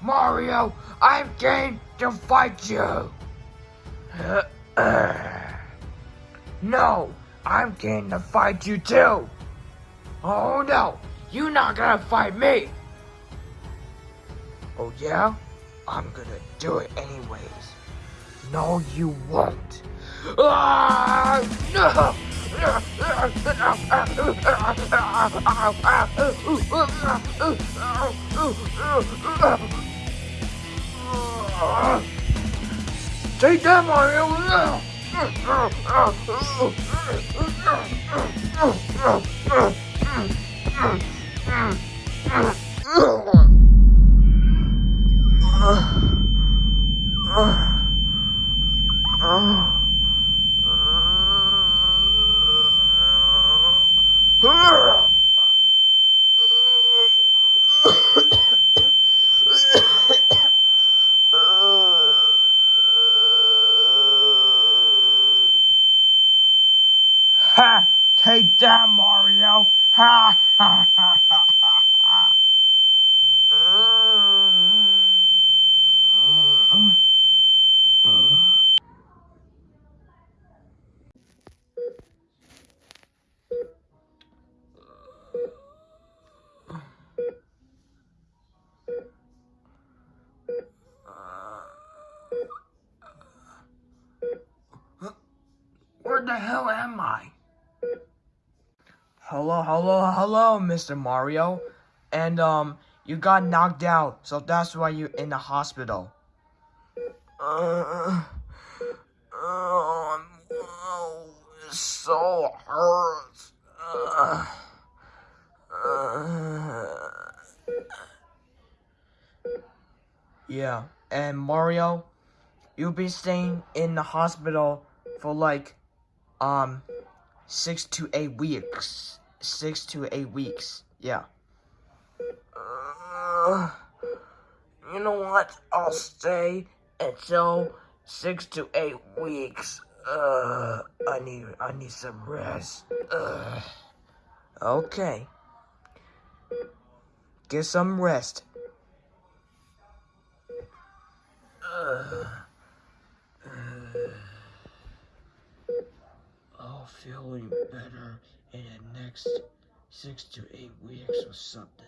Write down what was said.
Mario, I'm game to fight you. no, I'm game to fight you too. Oh no, you're not gonna fight me. Oh yeah? I'm gonna do it anyways. No, you won't. Take that, Mario! Ha! Take that, Mario! Ha ha ha! Where the hell am I? Hello, hello, hello, Mr. Mario. And, um, you got knocked out, so that's why you're in the hospital. Uh, oh, oh, it so hurts. Uh, uh. Yeah, and Mario, you'll be staying in the hospital for like, um, six to eight weeks. Six to eight weeks, yeah. Uh, you know what? I'll stay until six to eight weeks. Uh, I need, I need some rest. Uh, okay. Get some rest. Uh, I'll better in the next six to eight weeks or something.